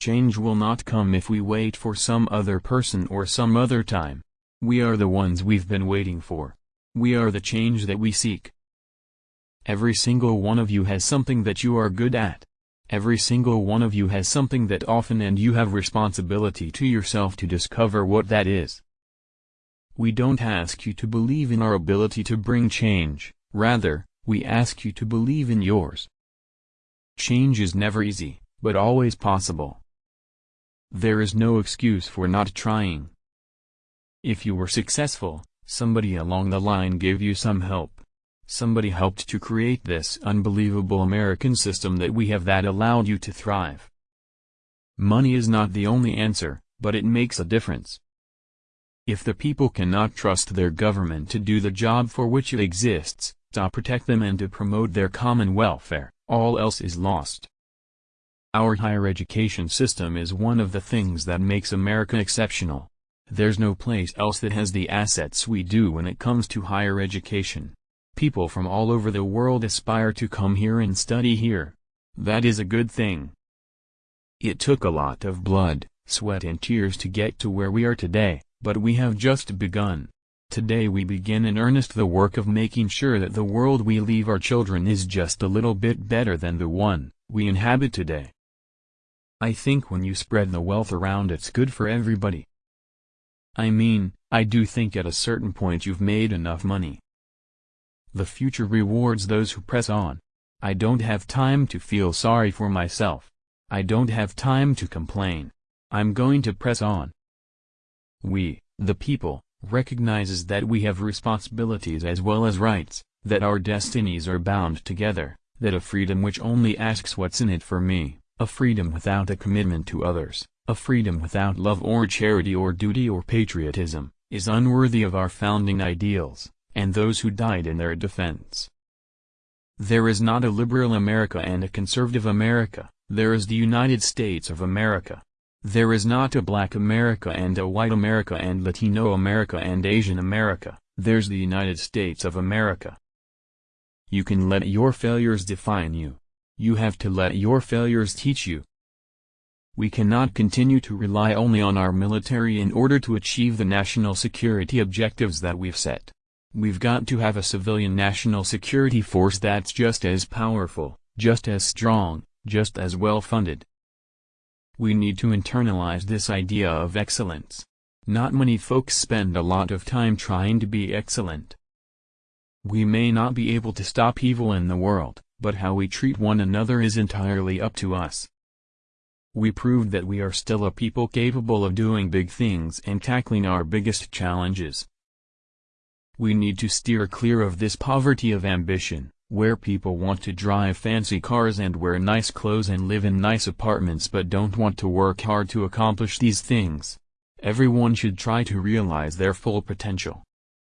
Change will not come if we wait for some other person or some other time. We are the ones we've been waiting for. We are the change that we seek. Every single one of you has something that you are good at. Every single one of you has something that often and you have responsibility to yourself to discover what that is. We don't ask you to believe in our ability to bring change, rather, we ask you to believe in yours. Change is never easy, but always possible. There is no excuse for not trying. If you were successful, somebody along the line gave you some help. Somebody helped to create this unbelievable American system that we have that allowed you to thrive. Money is not the only answer, but it makes a difference. If the people cannot trust their government to do the job for which it exists, to protect them and to promote their common welfare, all else is lost. Our higher education system is one of the things that makes America exceptional. There's no place else that has the assets we do when it comes to higher education. People from all over the world aspire to come here and study here. That is a good thing. It took a lot of blood, sweat and tears to get to where we are today. But we have just begun. Today we begin in earnest the work of making sure that the world we leave our children is just a little bit better than the one we inhabit today. I think when you spread the wealth around it's good for everybody. I mean, I do think at a certain point you've made enough money. The future rewards those who press on. I don't have time to feel sorry for myself. I don't have time to complain. I'm going to press on. We, the people, recognizes that we have responsibilities as well as rights, that our destinies are bound together, that a freedom which only asks what's in it for me, a freedom without a commitment to others, a freedom without love or charity or duty or patriotism, is unworthy of our founding ideals, and those who died in their defense. There is not a liberal America and a conservative America, there is the United States of America. There is not a black America and a white America and Latino America and Asian America, there's the United States of America. You can let your failures define you. You have to let your failures teach you. We cannot continue to rely only on our military in order to achieve the national security objectives that we've set. We've got to have a civilian national security force that's just as powerful, just as strong, just as well funded, we need to internalize this idea of excellence. Not many folks spend a lot of time trying to be excellent. We may not be able to stop evil in the world, but how we treat one another is entirely up to us. We proved that we are still a people capable of doing big things and tackling our biggest challenges. We need to steer clear of this poverty of ambition where people want to drive fancy cars and wear nice clothes and live in nice apartments but don't want to work hard to accomplish these things. Everyone should try to realize their full potential.